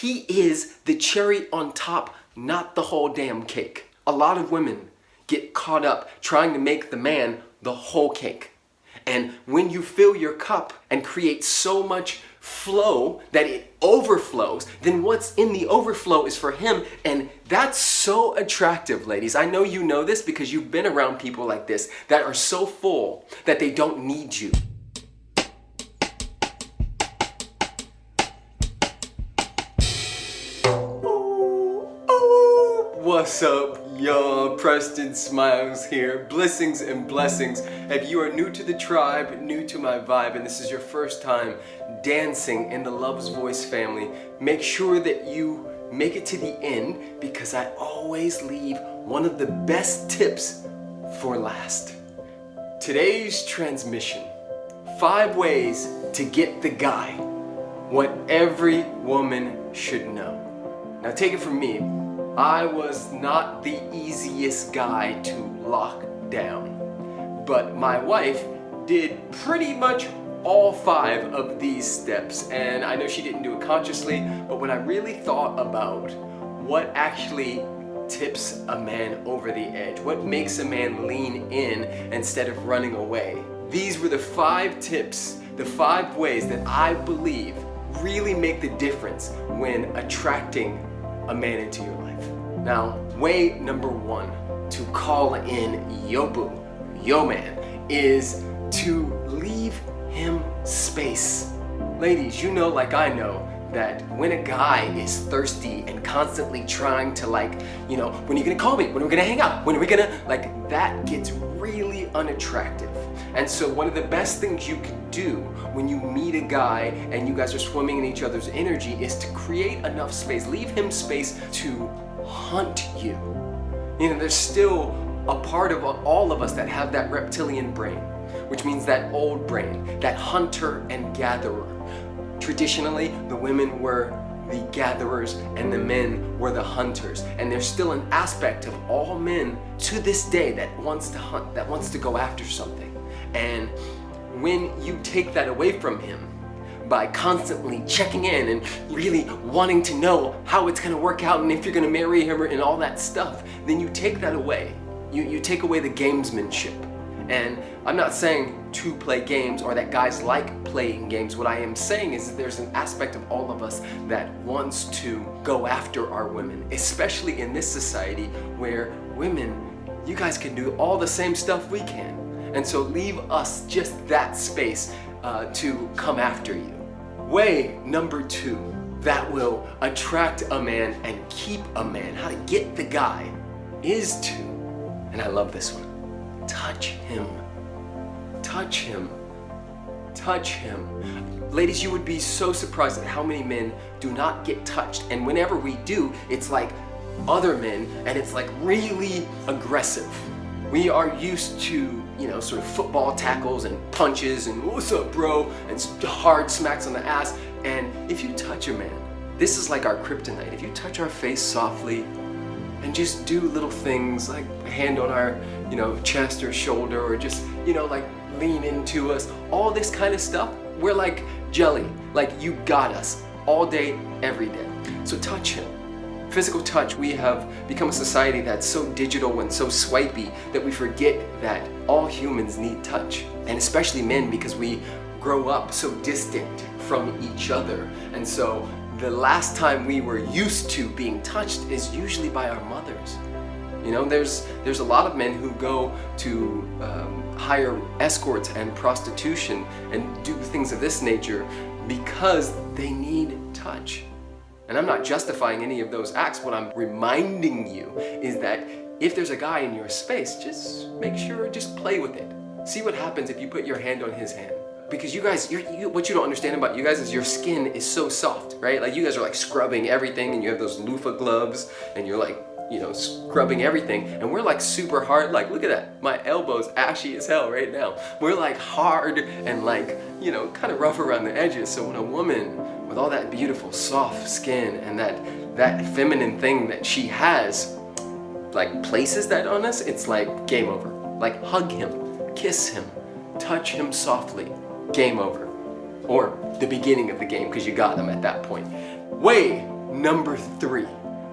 he is the cherry on top, not the whole damn cake. A lot of women get caught up trying to make the man the whole cake. And when you fill your cup and create so much flow that it overflows, then what's in the overflow is for him. And that's so attractive, ladies. I know you know this because you've been around people like this that are so full that they don't need you. What's up, y'all? Preston Smiles here. Blessings and blessings. If you are new to the tribe, new to my vibe, and this is your first time dancing in the Love's Voice family, make sure that you make it to the end because I always leave one of the best tips for last. Today's transmission, five ways to get the guy, what every woman should know. Now take it from me, I was not the easiest guy to lock down, but my wife did pretty much all five of these steps and I know she didn't do it consciously but when I really thought about what actually tips a man over the edge what makes a man lean in instead of running away these were the five tips the five ways that I believe really make the difference when attracting a man into your life now, way number one to call in yo boo, yo man, is to leave him space. Ladies, you know like I know that when a guy is thirsty and constantly trying to like, you know, when are you gonna call me? When are we gonna hang out? When are we gonna, like that gets really unattractive. And so one of the best things you can do when you meet a guy and you guys are swimming in each other's energy is to create enough space, leave him space to hunt you. You know, there's still a part of all of us that have that reptilian brain, which means that old brain, that hunter and gatherer. Traditionally, the women were the gatherers and the men were the hunters. And there's still an aspect of all men to this day that wants to hunt, that wants to go after something. And when you take that away from him, by constantly checking in and really wanting to know how it's going to work out and if you're going to marry him and all that stuff, then you take that away. You, you take away the gamesmanship. And I'm not saying to play games or that guys like playing games. What I am saying is that there's an aspect of all of us that wants to go after our women, especially in this society where women, you guys can do all the same stuff we can. And so leave us just that space uh, to come after you. Way number two that will attract a man and keep a man, how to get the guy, is to, and I love this one, touch him. Touch him. Touch him. Ladies, you would be so surprised at how many men do not get touched. And whenever we do, it's like other men and it's like really aggressive. We are used to you know, sort of football tackles and punches and what's up bro? and hard smacks on the ass. And if you touch a man this is like our kryptonite. If you touch our face softly and just do little things like a hand on our you know chest or shoulder or just you know like lean into us all this kind of stuff we're like jelly. Like you got us all day every day. So touch him physical touch, we have become a society that's so digital and so swipey that we forget that all humans need touch. And especially men because we grow up so distant from each other. And so the last time we were used to being touched is usually by our mothers. You know, there's, there's a lot of men who go to um, hire escorts and prostitution and do things of this nature because they need touch. And I'm not justifying any of those acts. What I'm reminding you is that if there's a guy in your space, just make sure, just play with it. See what happens if you put your hand on his hand. Because you guys, you, what you don't understand about you guys is your skin is so soft, right? Like you guys are like scrubbing everything and you have those loofah gloves and you're like, you know, scrubbing everything. And we're like super hard, like look at that. My elbow's ashy as hell right now. We're like hard and like, you know, kind of rough around the edges. So when a woman with all that beautiful soft skin and that that feminine thing that she has like places that on us it's like game over. Like hug him kiss him touch him softly game over. Or the beginning of the game because you got them at that point. Way number three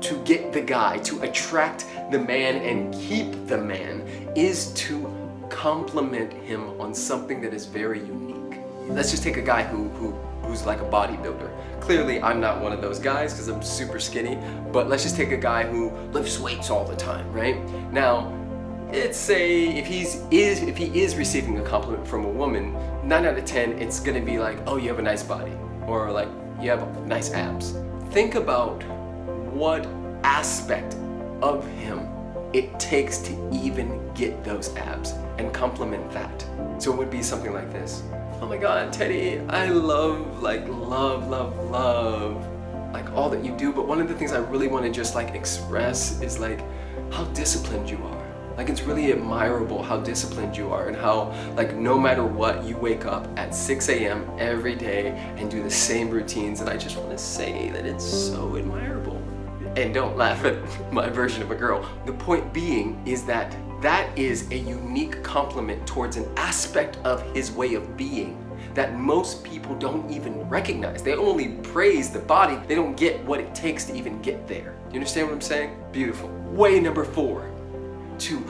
to get the guy, to attract the man and keep the man is to compliment him on something that is very unique. Let's just take a guy who, who who's like a bodybuilder. Clearly, I'm not one of those guys because I'm super skinny, but let's just take a guy who lifts weights all the time, right? Now, it's say if he's is if he is receiving a compliment from a woman, nine out of ten, it's gonna be like, oh, you have a nice body, or like you have nice abs. Think about what aspect of him it takes to even get those abs and compliment that. So it would be something like this. Oh my God, Teddy, I love, like love, love, love, like all that you do. But one of the things I really want to just like express is like how disciplined you are. Like it's really admirable how disciplined you are and how like no matter what you wake up at 6 a.m. every day and do the same routines and I just want to say that it's so admirable. And don't laugh at my version of a girl. The point being is that that is a unique compliment towards an aspect of his way of being that most people don't even recognize. They only praise the body, they don't get what it takes to even get there. You understand what I'm saying? Beautiful. Way number four, to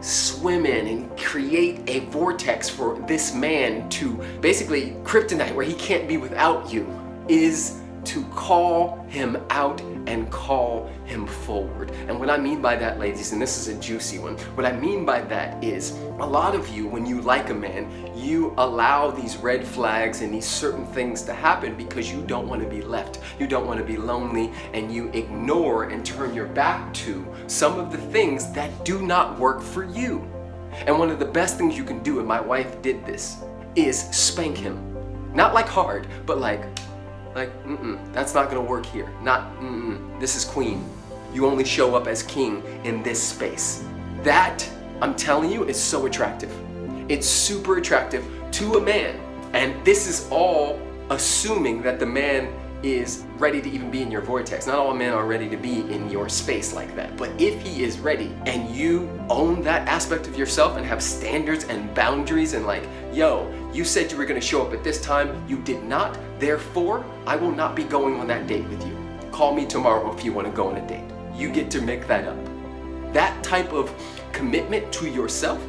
swim in and create a vortex for this man to basically kryptonite where he can't be without you is to call him out and call him forward. And what I mean by that, ladies, and this is a juicy one, what I mean by that is a lot of you, when you like a man, you allow these red flags and these certain things to happen because you don't want to be left. You don't want to be lonely and you ignore and turn your back to some of the things that do not work for you. And one of the best things you can do, and my wife did this, is spank him. Not like hard, but like like, mm-mm, that's not gonna work here. Not, mm-mm, this is queen. You only show up as king in this space. That, I'm telling you, is so attractive. It's super attractive to a man. And this is all assuming that the man is ready to even be in your vortex. Not all men are ready to be in your space like that. But if he is ready and you own that aspect of yourself and have standards and boundaries and like, yo, you said you were gonna show up at this time, you did not, therefore, I will not be going on that date with you. Call me tomorrow if you wanna go on a date. You get to make that up. That type of commitment to yourself,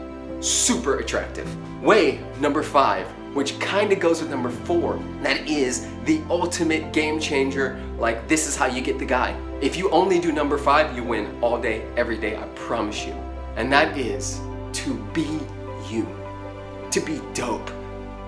super attractive. Way number five, which kind of goes with number four. That is the ultimate game changer. Like this is how you get the guy. If you only do number five, you win all day, every day, I promise you. And that is to be you, to be dope,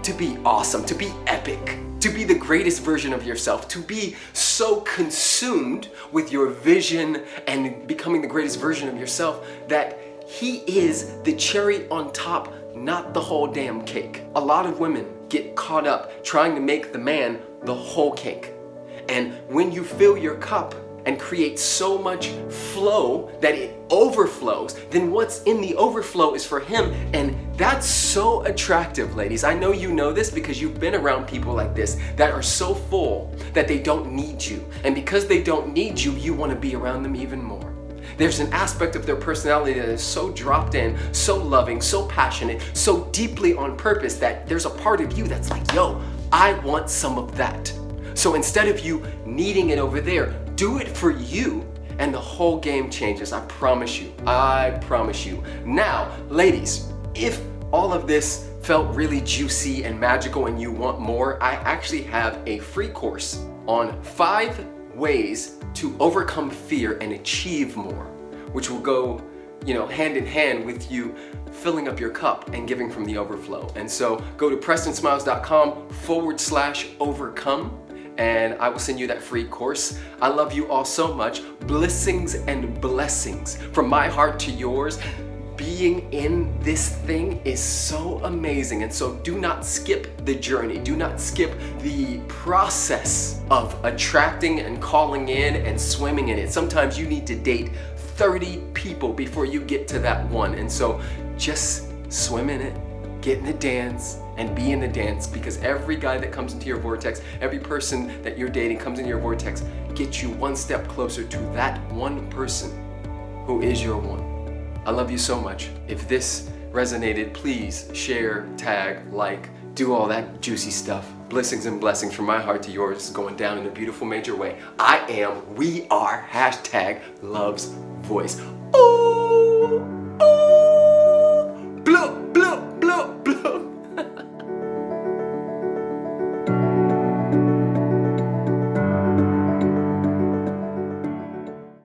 to be awesome, to be epic, to be the greatest version of yourself, to be so consumed with your vision and becoming the greatest version of yourself that he is the cherry on top not the whole damn cake. A lot of women get caught up trying to make the man the whole cake. And when you fill your cup and create so much flow that it overflows, then what's in the overflow is for him. And that's so attractive, ladies. I know you know this because you've been around people like this that are so full that they don't need you. And because they don't need you, you want to be around them even more. There's an aspect of their personality that is so dropped in, so loving, so passionate, so deeply on purpose that there's a part of you that's like, yo, I want some of that. So instead of you needing it over there, do it for you and the whole game changes. I promise you. I promise you. Now, ladies, if all of this felt really juicy and magical and you want more, I actually have a free course on five ways to overcome fear and achieve more, which will go you know, hand in hand with you filling up your cup and giving from the overflow. And so go to prestonsmiles.com forward slash overcome and I will send you that free course. I love you all so much. Blessings and blessings from my heart to yours being in this thing is so amazing. And so do not skip the journey. Do not skip the process of attracting and calling in and swimming in it. Sometimes you need to date 30 people before you get to that one. And so just swim in it, get in the dance, and be in the dance because every guy that comes into your vortex, every person that you're dating comes into your vortex, gets you one step closer to that one person who is your one. I love you so much. If this resonated, please share, tag, like, do all that juicy stuff. Blessings and blessings from my heart to yours going down in a beautiful major way. I am, we are, hashtag loves voice.